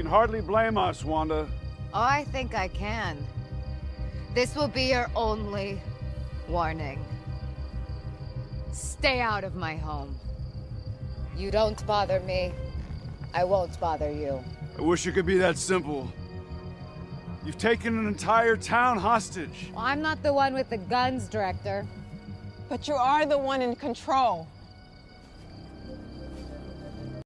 can hardly blame us, Wanda. Oh, I think I can. This will be your only warning. Stay out of my home. You don't bother me, I won't bother you. I wish it could be that simple. You've taken an entire town hostage. Well, I'm not the one with the guns, Director. But you are the one in control.